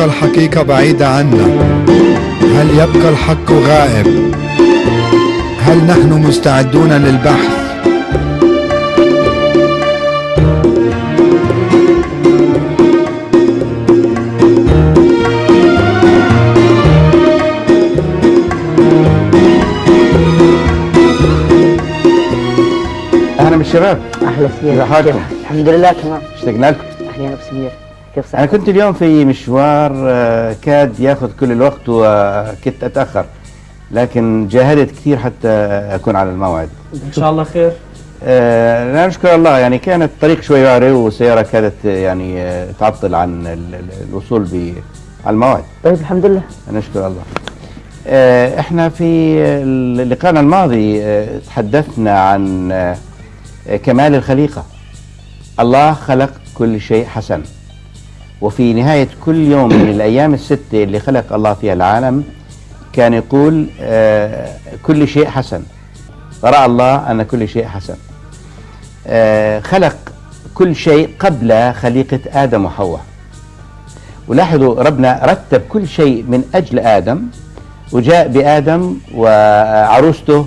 تبقى الحقيقة بعيدة عنا؟ هل يبقى الحق غائب؟ هل نحن مستعدون للبحث؟ أهلا بالشباب. أهلا كيف سمير الحمد لله تمام. اشتقنا لكم. أهلا ابو سمير كيف أنا صحتك؟ كنت اليوم في مشوار آه، كاد ياخذ كل الوقت وكنت أتأخر لكن جاهدت كثير حتى أكون على الموعد. إن شاء الله خير. آه، لا نشكر الله. يعني كان الطريق شوي وعري والسياره كادت آه، يعني آه، تعطل عن ال- ال- الوصول على الموعد. طيب الحمد لله. نشكر الله. آه، إحنا في لقائنا الماضي آه، تحدثنا عن آه، كمال الخليقة. الله خلق كل شيء حسن. وفي نهاية كل يوم من الأيام الستة اللي خلق الله فيها العالم كان يقول آه، كل شيء حسن. ورأى الله أن كل شيء حسن. آه، خلق كل شيء قبل خليقة آدم وحواء. ولاحظوا ربنا رتب كل شيء من أجل آدم وجاء بآدم وعروسته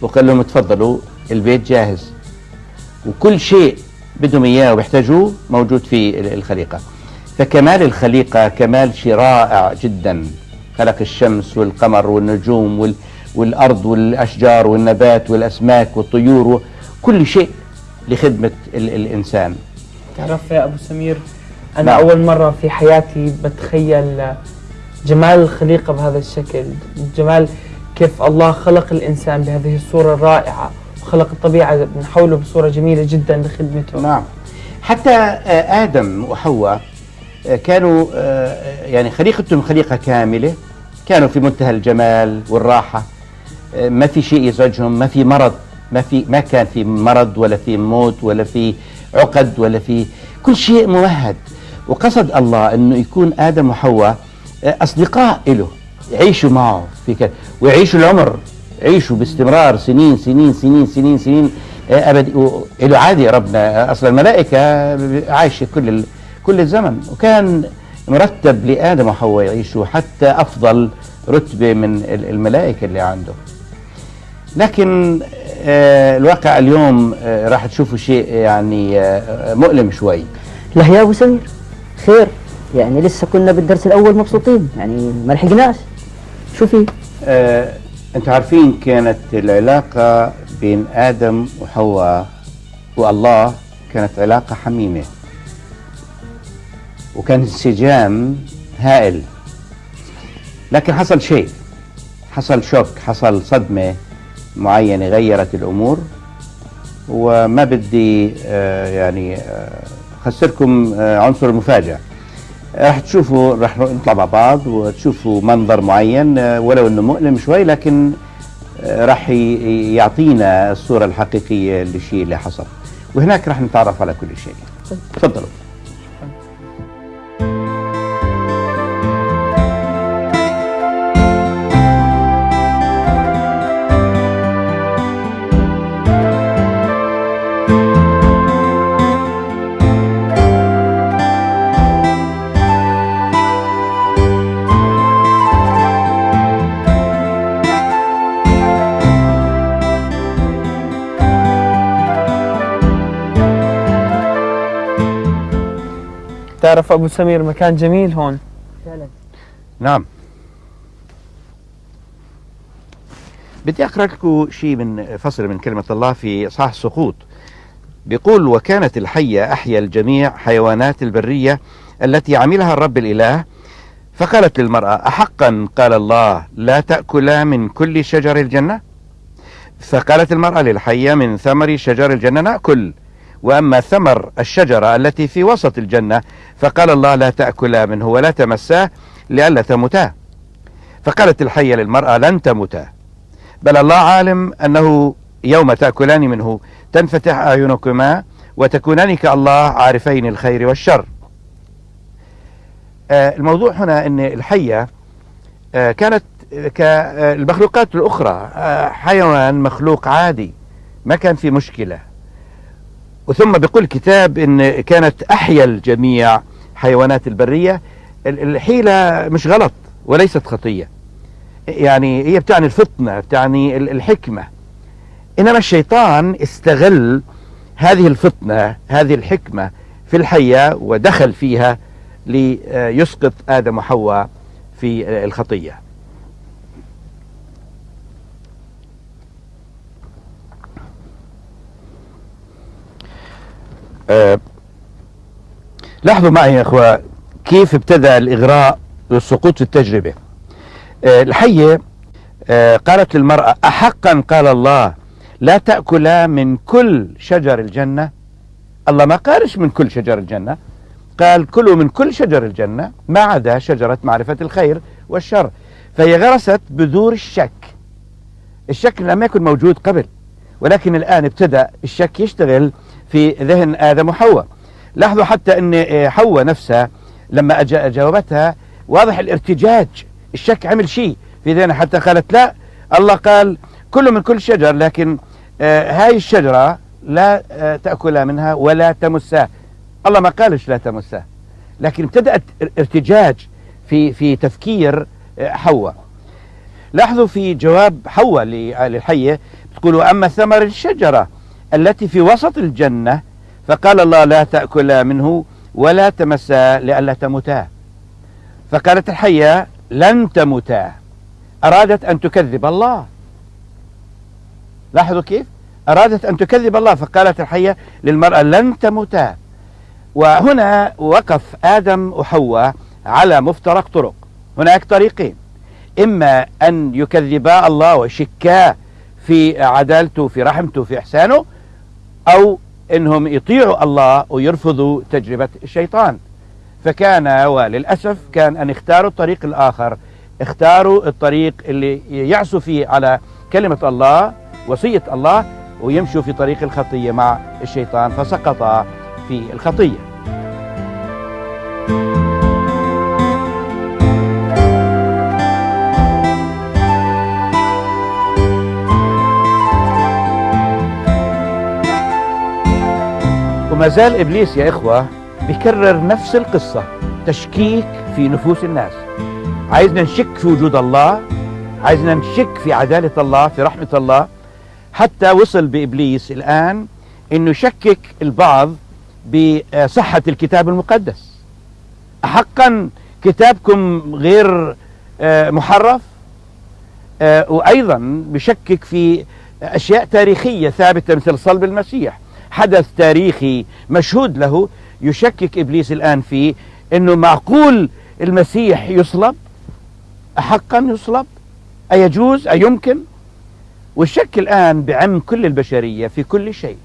وقال لهم تفضلوا البيت جاهز. وكل شيء بدهم إياه وبيحتاجوه موجود في ال- الخليقة. فكمال الخليقة كمال شيء رائع جدا. خلق الشمس والقمر والنجوم وال والأرض والأشجار والنبات والأسماك والطيور كل شيء لخدمة ال الإنسان. تعرف يا أبو سمير أنا نعم. أول مرة في حياتي بتخيل جمال الخليقة بهذا الشكل جمال كيف الله خلق الإنسان بهذه الصورة الرائعة وخلق الطبيعة من حوله بصورة جميلة جدا لخدمته. نعم. حتى آدم وحواء كانوا آه، يعني خليقتهم خليقة كاملة كانوا في منتهى الجمال والراحة. آه، ما في شيء يزعجهم ما في مرض ما في ما كان في مرض ولا في موت ولا في عقد ولا في كل شيء ممهد وقصد الله إنه يكون آدم وحواء آه، أصدقاء له يعيشوا معه في ويعيشوا العمر يعيشوا باستمرار سنين سنين سنين سنين سنين ابد له عادي ربنا أصلا الملائكة عايشة كل كل الزمن. وكان مرتب لآدم وحواء يعيشوا حتى أفضل رتبة من ال- الملائكة اللي عنده. لكن آه، الواقع اليوم آه، راح تشوفوا شيء يعني آه، مؤلم شوي. لا يا أبو سمير خير. يعني لسه كنا بالدرس الأول مبسوطين. يعني ما لحقناش. شو في آه، أنتوا عارفين كانت العلاقة بين آدم وحواء والله كانت علاقة حميمة. وكان انسجام هائل. لكن حصل شيء. حصل شوك حصل صدمة معينة غيرت الأمور. وما بدي آه، يعني آه، خسركم آه، عنصر المفاجأة. راح تشوفوا راح نطلع مع بعض وتشوفوا منظر معين. ولو إنه مؤلم شوي لكن ي- يعطينا الصورة الحقيقية للشيء اللي حصل. وهناك راح نتعرف على كل شيء. تفضلوا. تعرف أبو سمير مكان جميل هون؟ فعلا. نعم. بدي أقرأ لكم شيء من فصل من كلمة الله في صح السقوط. بيقول وكانت الحية أحيا الجميع حيوانات البرية التي عملها الرب الإله. فقالت للمرأة احقا؟ قال الله لا تأكلا من كل شجر الجنة. فقالت المرأة للحية من ثمر شجر الجنة نأكل. وأما ثمر الشجرة التي في وسط الجنة فقال الله لا تاكلا منه ولا تمساه لئلا تموتا فقالت الحية للمرأة لن تموتا بل الله عالم أنه يوم تأكلان منه تنفتح أعينكما وتكونان كالله عارفين الخير والشر. آه، الموضوع هنا إن الحية آه، كانت كالمخلوقات الأخرى آه، حيوان مخلوق عادي ما كان في مشكلة. وثم بيقول الكتاب إن كانت أحيا الجميع حيوانات البرية ال- الحيلة مش غلط وليست خطية. يعني هي بتعني الفطنة بتعني ال- الحكمة. إنما الشيطان استغل هذه الفطنة هذه الحكمة في الحية ودخل فيها ليسقط آدم وحواء في الخطية. آه، لاحظوا معي يا إخوة كيف ابتدأ الإغراء والسقوط في التجربة. آه، الحية آه، قالت للمرأة أحقا قال الله لا تأكلا من كل شجر الجنة. الله ما قالش من كل شجر الجنة قال كلوا من كل شجر الجنة ما عدا شجرة معرفة الخير والشر. فهي غرست بذور الشك. الشك لم يكن موجود قبل ولكن الآن ابتدأ الشك يشتغل في ذهن آدم وحواء. لاحظوا حتى أن حواء نفسها لما جاوبتها واضح الارتجاج الشك عمل شيء في ذهنها حتى قالت لا الله قال كل من كل شجر لكن آه هاي الشجرة لا آه تأكل منها ولا تمسها. الله ما قالش لا تمسها. لكن ابتدأت ارتجاج في في تفكير آه، حواء. لاحظوا في جواب حواء للحية تقول أما ثمر الشجرة. التي في وسط الجنة فقال الله لا تأكل منه ولا تمسا لئلا تموتا. فقالت الحية لن تموتا. أرادت أن تكذب الله. لاحظوا كيف؟ أرادت أن تكذب الله. فقالت الحية للمرأة لن تموتا. وهنا وقف آدم وحواء على مفترق طرق. هناك طريقين. إما أن يكذبا الله ويشكا في عدالته في رحمته في إحسانه أو أنهم يطيعوا الله ويرفضوا تجربة الشيطان. فكان وللأسف كان أن اختاروا الطريق الآخر. اختاروا الطريق اللي يعصوا فيه على كلمة الله وصية الله ويمشوا في طريق الخطية مع الشيطان فسقطا في الخطية. زال إبليس يا إخوة بيكرر نفس القصة تشكيك في نفوس الناس. عايزنا نشك في وجود الله عايزنا نشك في عدالة الله في رحمة الله. حتى وصل بإبليس الآن إنه يشكك البعض بصحة الكتاب المقدس. حقا كتابكم غير آه، محرف؟ آه، وأيضا بشكك في أشياء تاريخية ثابتة مثل صلب المسيح. حدث تاريخي مشهود له يشكك إبليس الآن فيه إنه معقول المسيح يصلب؟ حقا يصلب؟ أيجوز؟ أيمكن؟ والشك الآن بعم كل البشرية في كل شيء.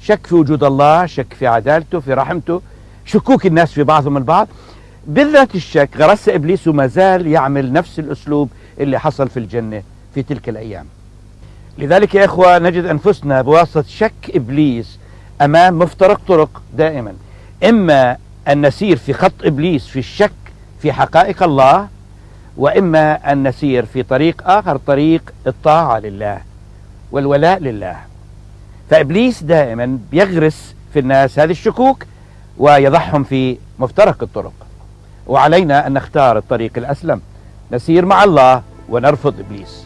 شك في وجود الله شك في عدالته في رحمته شكوك الناس في بعضهم البعض. بالذات الشك غرس إبليس وما زال يعمل نفس الأسلوب اللي حصل في الجنة في تلك الأيام. لذلك يا إخوة نجد أنفسنا بواسطة شك إبليس أمام مفترق طرق دائما. إما أن نسير في خط إبليس في الشك في حقائق الله وإما أن نسير في طريق آخر طريق الطاعة لله والولاء لله. فإبليس دائما بيغرس في الناس هذه الشكوك ويضعهم في مفترق الطرق. وعلينا أن نختار الطريق الأسلم. نسير مع الله ونرفض إبليس.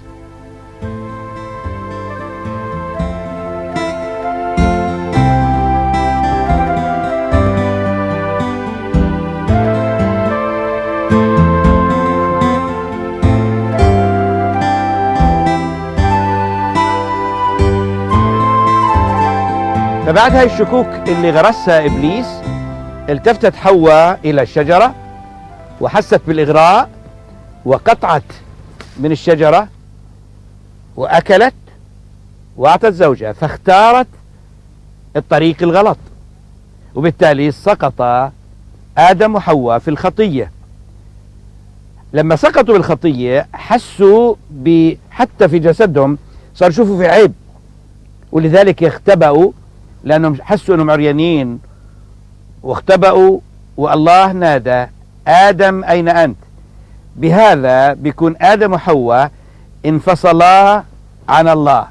فبعد هاي الشكوك اللي غرسها إبليس التفتت حواء إلى الشجرة وحست بالإغراء وقطعت من الشجرة وأكلت وأعطت زوجها فاختارت الطريق الغلط. وبالتالي سقط آدم وحواء في الخطية. لما سقطوا بالخطية حسوا ب حتى في جسدهم صار يشوفوا في عيب. ولذلك اختبأوا لأنهم حسوا أنهم عريانين. واختبأوا والله نادى آدم أين أنت؟ بهذا بيكون آدم وحواء انفصلا عن الله.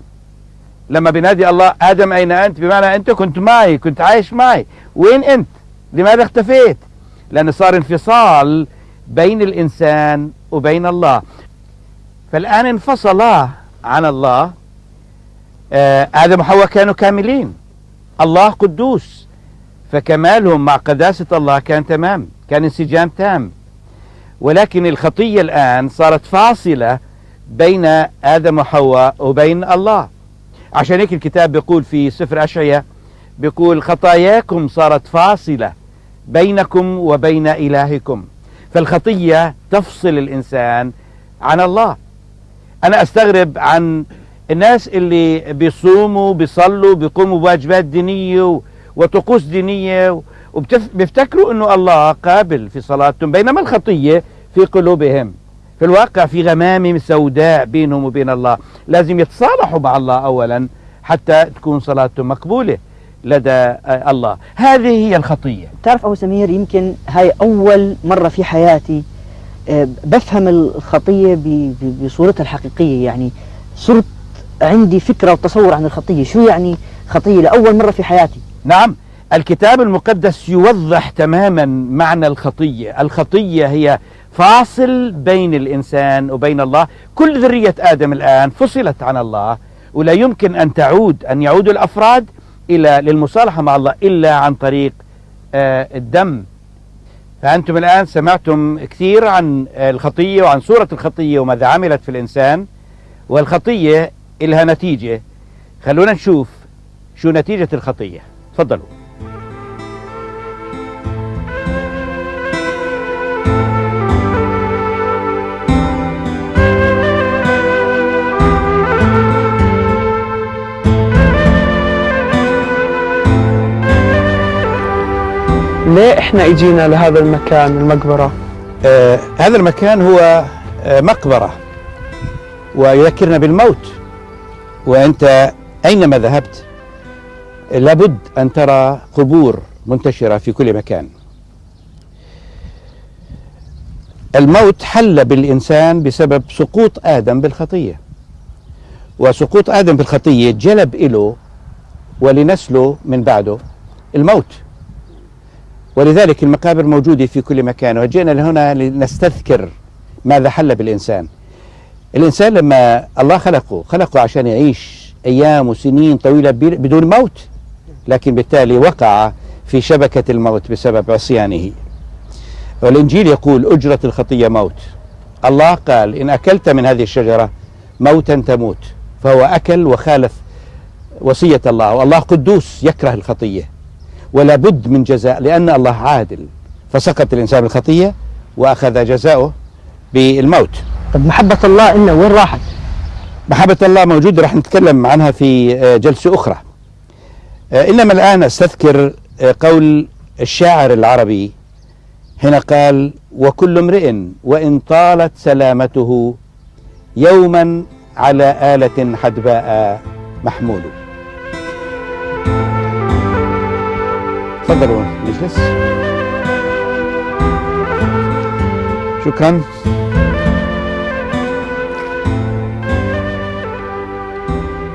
لما بينادي الله آدم أين أنت؟ بمعنى أنت كنت معي كنت عايش معي. وين أنت؟ لماذا اختفيت؟ لأن صار انفصال بين الإنسان وبين الله. فالآن انفصلا عن الله آه، آدم وحواء كانوا كاملين. الله قدوس. فكمالهم مع قداسة الله كان تمام كان انسجام تام. ولكن الخطية الآن صارت فاصلة بين آدم وحواء وبين الله. عشان هيك الكتاب بيقول في سفر أشعية بيقول خطاياكم صارت فاصلة بينكم وبين إلهكم. فالخطية تفصل الإنسان عن الله. أنا أستغرب عن الناس اللي بيصوموا بيصلوا بيقوموا بواجبات دينية وطقوس دينية وبيفتكروا أنه الله قابل في صلاتهم بينما الخطية في قلوبهم. في الواقع في غمامة سوداء بينهم وبين الله. لازم يتصالحوا مع الله أولا حتى تكون صلاتهم مقبولة لدى الله. هذه هي الخطية. تعرف أبو سمير يمكن هاي أول مرة في حياتي آه، بفهم الخطية بصورتها الحقيقية. يعني صرت عندي فكرة وتصور عن الخطية. شو يعني خطية؟ لأول مرة في حياتي. نعم الكتاب المقدس يوضح تماما معنى الخطية. الخطية هي فاصل بين الإنسان وبين الله. كل ذرية آدم الآن فصلت عن الله ولا يمكن أن تعود أن يعود الأفراد إلى للمصالحة مع الله إلا عن طريق آه، الدم. فأنتم الآن سمعتم كثير عن الخطية وعن صورة الخطية وماذا عملت في الإنسان. والخطية إلها نتيجة. خلونا نشوف شو نتيجة الخطية. تفضلوا. ليه إحنا إجينا لهذا المكان المقبرة؟ آه هذا المكان هو آه مقبرة. ويذكرنا بالموت. وأنت أينما ذهبت لابد أن ترى قبور منتشرة في كل مكان. الموت حل بالإنسان بسبب سقوط آدم بالخطية. وسقوط آدم بالخطية جلب إله ولنسله من بعده الموت. ولذلك المقابر موجودة في كل مكان. وجئنا لهنا لنستذكر ماذا حل بالإنسان. الإنسان لما الله خلقه خلقه عشان يعيش أيام وسنين طويلة بدون موت لكن بالتالي وقع في شبكة الموت بسبب عصيانه. والإنجيل يقول أجرة الخطية موت. الله قال إن أكلت من هذه الشجرة موتا تموت. فهو أكل وخالف وصية الله. والله قدوس يكره الخطية ولا بد من جزاء لأن الله عادل. فسقط الإنسان بالخطية وأخذ جزاؤه بالموت. طب محبة الله إلنا وين راحت؟ محبة الله موجودة راح نتكلم عنها في آه، جلسة أخرى. آه، إنما الآن أستذكر آه، قول الشاعر العربي هنا قال وكل امرئ وإن طالت سلامته يوما على آلة حدباء محمول. تفضلوا نجلس شكرا.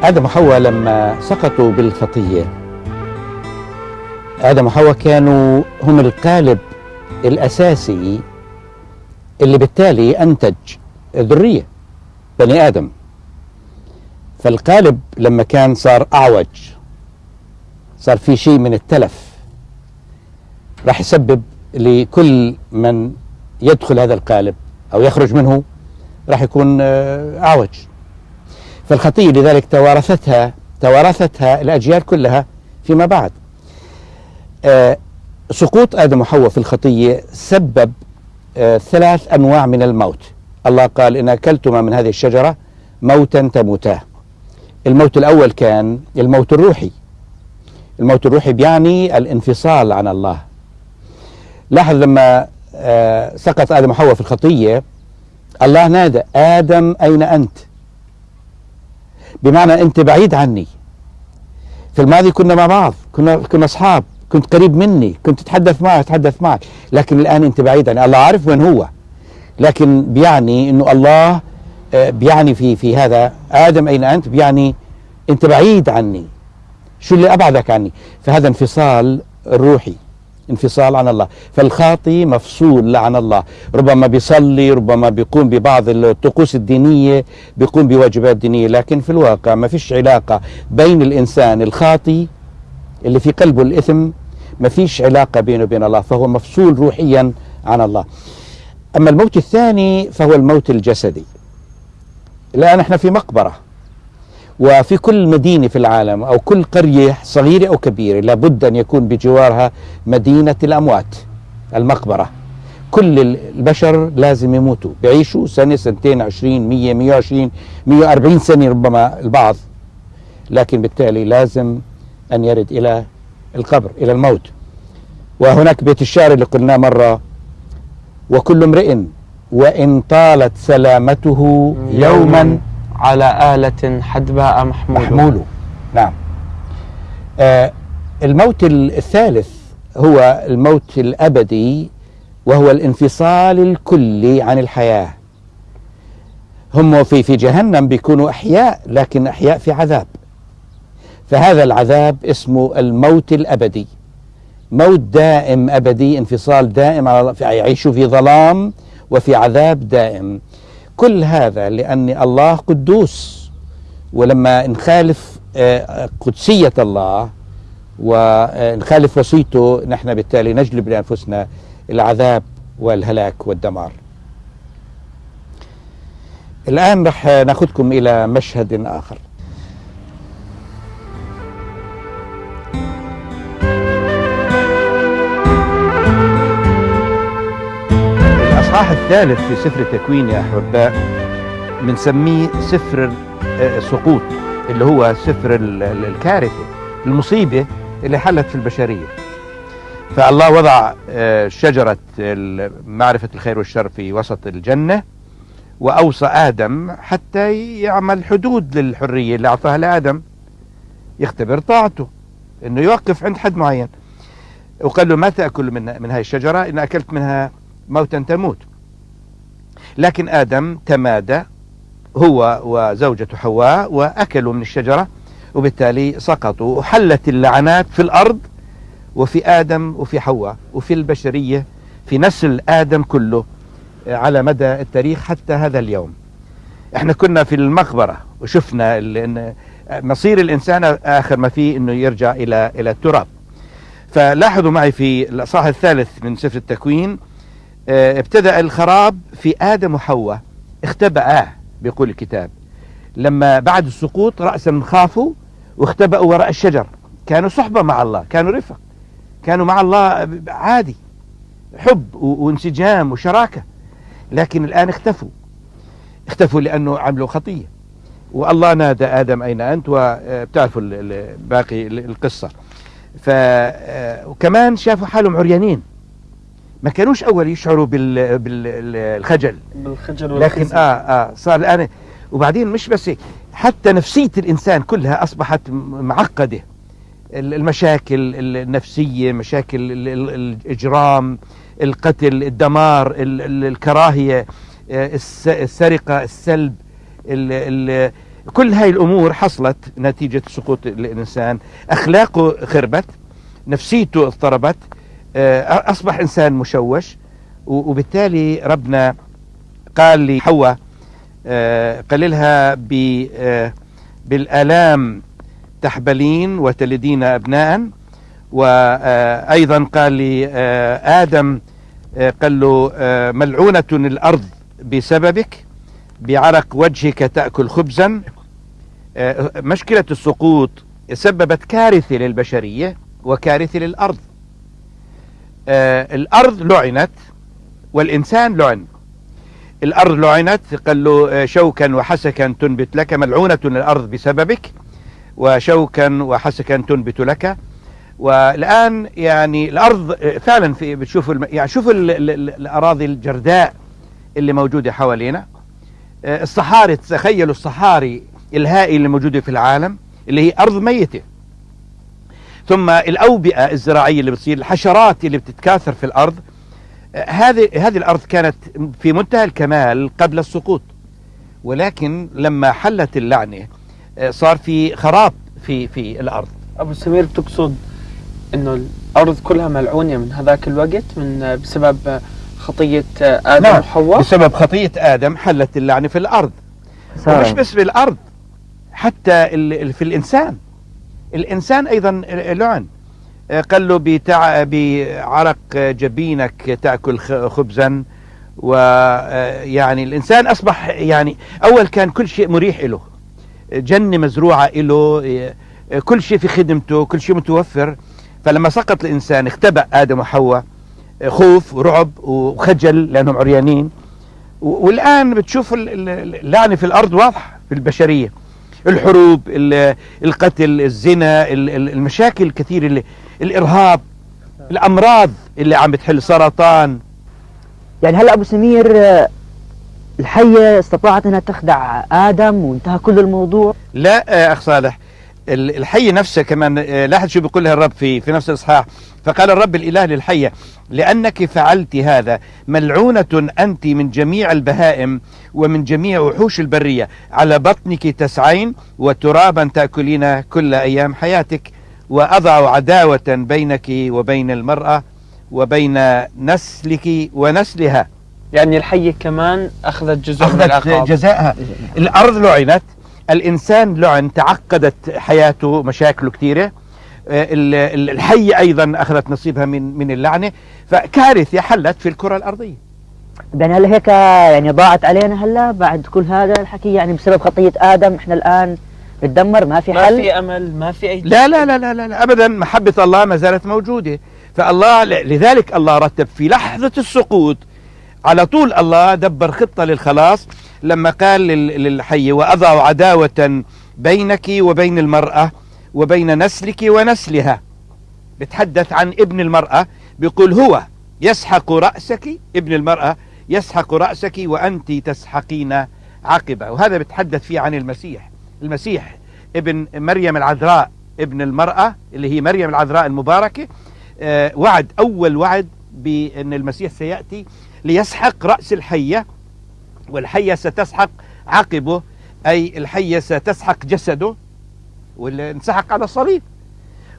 آدم وحواء لما سقطوا بالخطية. آدم وحواء كانوا هم القالب الأساسي اللي بالتالي أنتج ذرية بني آدم. فالقالب لما كان صار أعوج صار في شيء من التلف راح يسبب لكل من يدخل هذا القالب أو يخرج منه راح يكون آه، أعوج. فالخطية لذلك توارثتها توارثتها الأجيال كلها فيما بعد. آه، سقوط آدم وحواء في الخطية سبب آه، ثلاث أنواع من الموت. الله قال إن أكلتما من هذه الشجرة موتا تموتا الموت الأول كان الموت الروحي. الموت الروحي بيعني الانفصال عن الله. لاحظ لما آه، سقط آدم وحواء في الخطية الله نادى آدم أين أنت؟ بمعنى أنت بعيد عني. في الماضي كنا مع بعض كنا كنا أصحاب كنت قريب مني كنت تتحدث معي اتحدث معك لكن الآن أنت بعيد عني. الله عارف وين هو لكن بيعني إنه الله آه، بيعني في في هذا. آدم أين أنت؟ بيعني أنت بعيد عني. شو اللي أبعدك عني؟ فهذا انفصال روحي. انفصال عن الله. فالخاطي مفصول عن الله. ربما بيصلي ربما بيقوم ببعض الطقوس الدينية بيقوم بواجبات دينية. لكن في الواقع ما فيش علاقة بين الإنسان الخاطي اللي في قلبه الإثم ما فيش علاقة بينه وبين الله فهو مفصول روحيا عن الله. أما الموت الثاني فهو الموت الجسدي. الآن إحنا في مقبرة. وفي كل مدينة في العالم أو كل قرية صغيرة أو كبيرة لابد أن يكون بجوارها مدينة الأموات المقبرة. كل البشر لازم يموتوا بيعيشوا سنة سنتين عشرين مية مية وعشرين مية وأربعين سنة ربما البعض. لكن بالتالي لازم أن يرد إلى القبر إلى الموت. وهناك بيت الشعر اللي قلناه مرة. وكل امرئ وإن طالت سلامته يوما على آلة حدباء محمول محمول نعم. آه الموت الثالث هو الموت الأبدي وهو الانفصال الكلي عن الحياة. هم في في جهنم بيكونوا أحياء لكن أحياء في عذاب. فهذا العذاب اسمه الموت الأبدي. موت دائم أبدي انفصال دائم على يعيشوا في ظلام وفي عذاب دائم. كل هذا لأن الله قدوس. ولما نخالف آه، قدسية الله ونخالف وصيته نحن بالتالي نجلب لأنفسنا العذاب والهلاك والدمار. الآن رح ناخذكم إلى مشهد آخر. الإصحاح الثالث في سفر التكوين يا أحباء بنسميه سفر السقوط اللي هو سفر ال- ال- الكارثة المصيبة اللي حلت في البشرية. فالله وضع آه، شجرة معرفة الخير والشر في وسط الجنة وأوصى آدم حتى يعمل حدود للحرية اللي أعطاها لآدم يختبر طاعته إنه يوقف عند حد معين. وقال له ما تأكل من من هاي الشجرة إن أكلت منها موتا تموت. لكن آدم تمادى هو وزوجته حواء وأكلوا من الشجرة وبالتالي سقطوا وحلت اللعنات في الأرض وفي آدم وفي حواء وفي البشرية في نسل آدم كله على مدى التاريخ حتى هذا اليوم. إحنا كنا في المقبرة وشفنا إن مصير الإنسان آخر ما فيه أنه يرجع إلى إلى التراب. فلاحظوا معي في الأصحاح الثالث من سفر التكوين آه، ابتدأ الخراب في آدم وحواء اختبأ بيقول الكتاب. لما بعد السقوط رأسا خافوا واختبأوا وراء الشجر. كانوا صحبة مع الله كانوا رفق. كانوا مع الله عادي حب وانسجام وشراكة. لكن الآن اختفوا. اختفوا لأنه عملوا خطية. والله نادى آدم أين أنت؟ وبتعرفوا ال- باقي ال- القصة. ف آه، شافوا حالهم عريانين. ما كانوش أول يشعروا بال- بالخجل بالخجل لكن آه آه صار الآن. وبعدين مش بس هيك حتى نفسية الإنسان كلها أصبحت معقدة. ال- المشاكل ال- النفسية مشاكل ال- ال- الإجرام القتل الدمار ال- ال- الكراهية آه، الس- السرقة السلب ال ال كل هاي الأمور حصلت نتيجة سقوط الإنسان. أخلاقه خربت نفسيته اضطربت آه، أصبح إنسان مشوش وبالتالي ربنا قال لحواء آه، قال لها آه، بالآلام تحبلين وتلدين أبناء. وأيضا قال لآدم قال له ملعونة الأرض بسببك بعرق وجهك تأكل خبزا. مشكلة السقوط سببت كارثة للبشرية وكارثة للأرض. آه، الأرض لعنت والإنسان لعن. الأرض لعنت قال له آه، شوكا وحسكا تنبت لك ملعونة الأرض بسببك وشوكا وحسكا تنبت لك. والآن يعني الأرض آه، فعلا في بتشوفوا الم... يعني شوفوا ال... ال... ال- الأراضي الجرداء اللي موجودة حوالينا. الصحاري تخيلوا الصحاري الهائلة اللي موجودة في العالم اللي هي أرض ميتة. ثم الأوبئة الزراعية اللي بتصير الحشرات اللي بتتكاثر في الأرض. آه، هذه هذه الأرض كانت في منتهى الكمال قبل السقوط. ولكن لما حلت اللعنة آه، صار في خراب في في الأرض. أبو سمير تقصد إنه الأرض كلها ملعونة من هذاك الوقت من بسبب خطية آدم نعم. وحواء؟ بسبب خطية آدم حلت اللعنة في الأرض. صار ومش بس في الأرض حتى في الإنسان. الإنسان أيضا لعن. قال له بتع... بعرق جبينك تأكل خبزا ويعني الإنسان أصبح يعني أول كان كل شيء مريح له جنة مزروعة له كل شيء في خدمته كل شيء متوفر. فلما سقط الإنسان اختبأ آدم وحواء خوف ورعب وخجل لأنهم عريانين. والآن بتشوف ال- ال- اللعنة في الأرض واضحة في البشرية. الحروب ال- القتل الزنا ال- ال- المشاكل الكثيرة اللي الإرهاب الأمراض اللي عم بتحل سرطان. يعني هلا أبو سمير آه، الحية استطاعت إنها تخدع آدم وانتهى كل الموضوع؟ لا آه، أخ صالح. ال- الحية نفسها كمان آه، لاحظ شو بيقول لها الرب في في نفس الإصحاح. فقال الرب الإله للحية لأنك فعلت هذا ملعونة أنت من جميع البهائم ومن جميع وحوش البرية. على بطنك تسعين وترابا تأكلين كل أيام حياتك وأضع عداوة بينك وبين المرأة وبين نسلك ونسلها. يعني الحيه كمان أخذت جزء من أخذت العقاب. جزاءها. الأرض لعنت الإنسان لعن تعقدت حياته مشاكله كثيرة. آه، ال- ال- الحية أيضا أخذت نصيبها من من اللعنة. فكارثة حلت في الكرة الأرضية. يعني هلا هيك يعني ضاعت علينا هلا بعد كل هذا الحكي يعني بسبب خطية آدم. إحنا الآن نتدمر ما في ما حل. في أمل ما في أي لا لا لا لا, لا, لا أبدا محبة الله ما زالت موجودة. فالله لذلك الله رتب في لحظة السقوط على طول الله دبر خطة للخلاص لما قال لل- للحي وأضع عداوة بينك وبين المرأة وبين نسلك ونسلها. بتحدث عن ابن المرأة بيقول هو يسحق رأسك ابن المرأة يسحق رأسك وأنت تسحقين عقبة. وهذا بتحدث فيه عن المسيح. المسيح ابن مريم العذراء ابن المرأة اللي هي مريم العذراء المباركة آه، وعد أول وعد بأن المسيح سيأتي ليسحق رأس الحية والحية ستسحق عقبه أي الحية ستسحق جسده واللي انسحق على الصليب.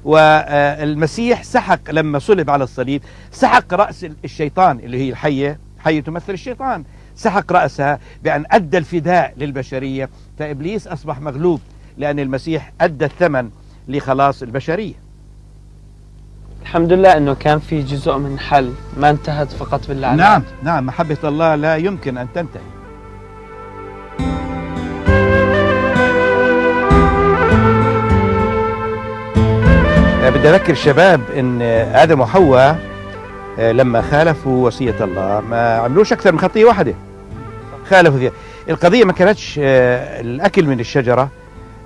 والمسيح سحق لما صلب على الصليب سحق رأس الشيطان اللي هي الحية حية تمثل الشيطان. سحق رأسها بأن أدى الفداء للبشرية. فإبليس أصبح مغلوب لأن المسيح أدى الثمن لخلاص البشرية. الحمد لله إنه كان في جزء من حل ما انتهت فقط باللعنة. نعم نعم محبة الله لا يمكن أن تنتهي. بدي أذكر الشباب آه، آدم وحواء آه، لما خالفوا وصية الله ما عملوش أكثر من خطية واحدة. خالفوا فيها. القضية ما كانتش آه، الأكل من الشجرة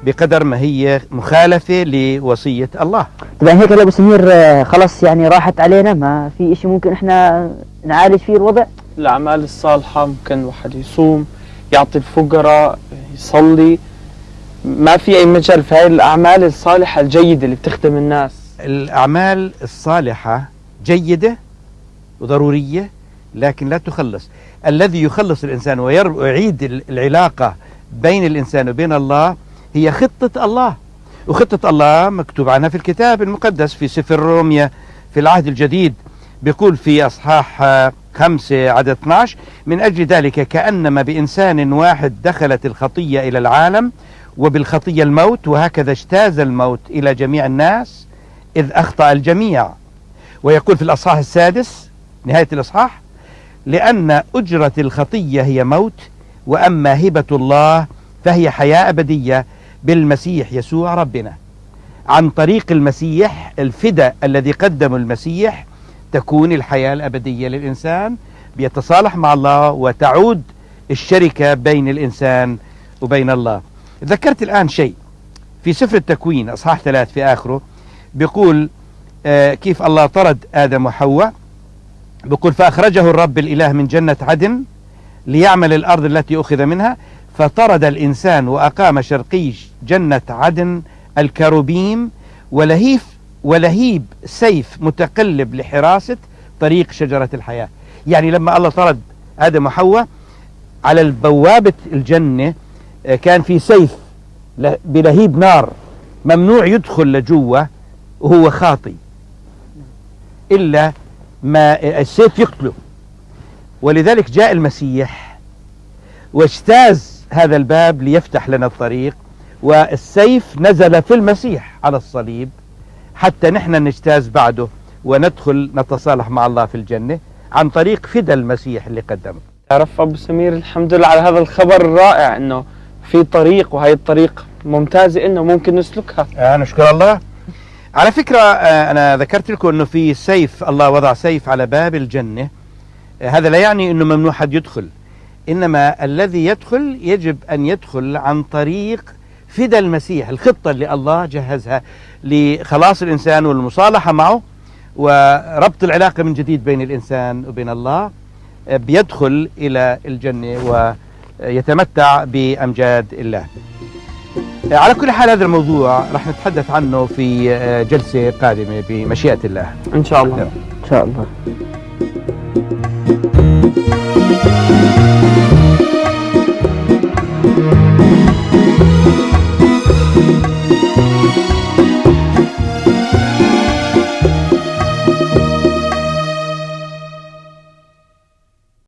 بقدر ما هي مخالفة لوصية الله. طبعا هيك يا ابو سمير آه، خلص يعني راحت علينا. ما في شيء ممكن إحنا نعالج فيه الوضع؟ الأعمال الصالحة ممكن الواحد يصوم يعطي الفقراء يصلي. ما في أي مجال في هاي الأعمال الصالحة الجيدة اللي بتخدم الناس. الأعمال الصالحة جيدة وضرورية لكن لا تخلص. الذي يخلص الإنسان ويعيد ال- العلاقة بين الإنسان وبين الله هي خطة الله. وخطة الله مكتوب عنها في الكتاب المقدس في سفر روميا في العهد الجديد. بيقول في أصحاح خمسة عدد 12 من أجل ذلك كأنما بإنسان واحد دخلت الخطية إلى العالم وبالخطية الموت وهكذا اجتاز الموت إلى جميع الناس إذ أخطأ الجميع. ويقول في الأصحاح السادس نهاية الأصحاح لأن أجرة الخطية هي موت وأما هبة الله فهي حياة أبدية بالمسيح يسوع ربنا. عن طريق المسيح الفداء الذي قدمه المسيح تكون الحياة الأبدية للإنسان بيتصالح مع الله وتعود الشركة بين الإنسان وبين الله. ذكرت الآن شيء. في سفر التكوين أصحاح ثلاث في آخره بيقول آه كيف الله طرد آدم وحواء. بيقول فأخرجه الرب الإله من جنة عدن ليعمل الأرض التي أخذ منها. فطرد الإنسان وأقام شرقي جنة عدن الكروبيم ولهيف ولهيب سيف متقلب لحراسة طريق شجرة الحياة. يعني لما الله طرد آدم وحواء على البوابة الجنة آه، كان في سيف بلهيب نار ممنوع يدخل لجوة وهو خاطي. إلا ما السيف يقتله. ولذلك جاء المسيح واجتاز هذا الباب ليفتح لنا الطريق والسيف نزل في المسيح على الصليب حتى نحن نجتاز بعده وندخل نتصالح مع الله في الجنة عن طريق فدى المسيح اللي قدمه. تعرف أبو سمير الحمد لله على هذا الخبر الرائع إنه في طريق وهي الطريق ممتازه إنه ممكن نسلكها. آه نشكر الله. على فكرة آه أنا ذكرت لكم أنه في سيف الله وضع سيف على باب الجنة. آه هذا لا يعني أنه ممنوع حد يدخل. إنما الذي يدخل يجب أن يدخل عن طريق فدى المسيح الخطة اللي الله جهزها لخلاص الإنسان والمصالحة معه وربط العلاقة من جديد بين الإنسان وبين الله بيدخل إلى الجنة ويتمتع بأمجاد الله. على كل حال هذا الموضوع راح نتحدث عنه في جلسة قادمة بمشيئة الله. إن شاء الله. إن شاء الله.